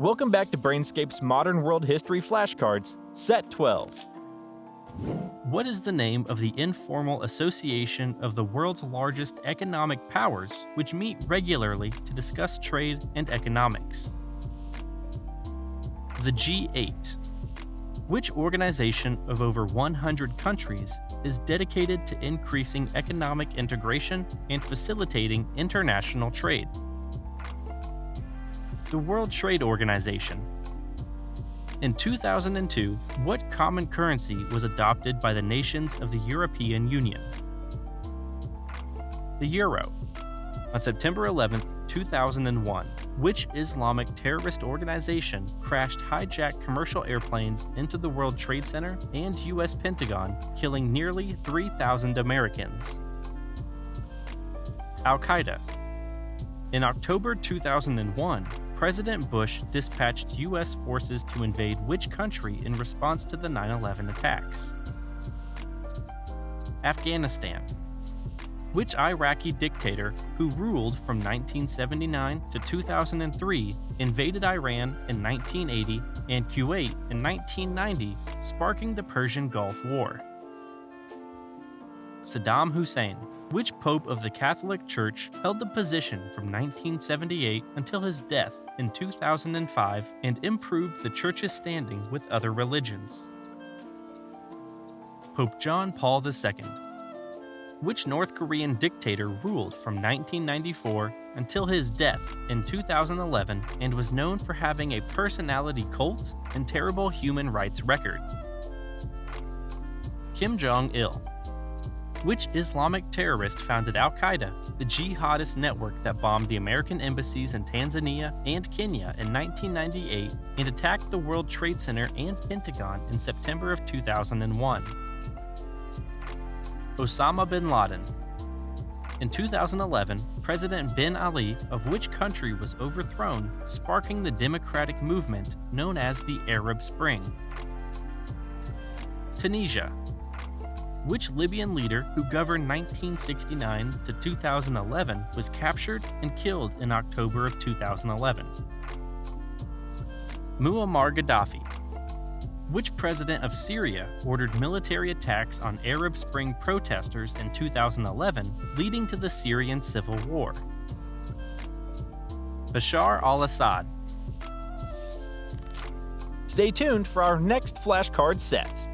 Welcome back to Brainscape's Modern World History Flashcards, Set 12. What is the name of the informal association of the world's largest economic powers which meet regularly to discuss trade and economics? The G8. Which organization of over 100 countries is dedicated to increasing economic integration and facilitating international trade? The World Trade Organization. In 2002, what common currency was adopted by the nations of the European Union? The Euro. On September 11, 2001, which Islamic terrorist organization crashed hijacked commercial airplanes into the World Trade Center and U.S. Pentagon, killing nearly 3,000 Americans? Al Qaeda. In October 2001, President Bush dispatched U.S. forces to invade which country in response to the 9 11 attacks? Afghanistan. Which Iraqi dictator, who ruled from 1979 to 2003, invaded Iran in 1980 and Kuwait in 1990, sparking the Persian Gulf War? Saddam Hussein. Which pope of the Catholic Church held the position from 1978 until his death in 2005 and improved the Church's standing with other religions? Pope John Paul II. Which North Korean dictator ruled from 1994 until his death in 2011 and was known for having a personality cult and terrible human rights record? Kim Jong il. Which Islamic terrorist founded Al Qaeda, the jihadist network that bombed the American embassies in Tanzania and Kenya in 1998 and attacked the World Trade Center and Pentagon in September of 2001? Osama bin Laden. In 2011, President Ben Ali of which country was overthrown, sparking the democratic movement known as the Arab Spring? Tunisia which Libyan leader who governed 1969 to 2011 was captured and killed in October of 2011? Muammar Gaddafi. Which president of Syria ordered military attacks on Arab Spring protesters in 2011, leading to the Syrian civil war? Bashar al Assad. Stay tuned for our next flashcard sets.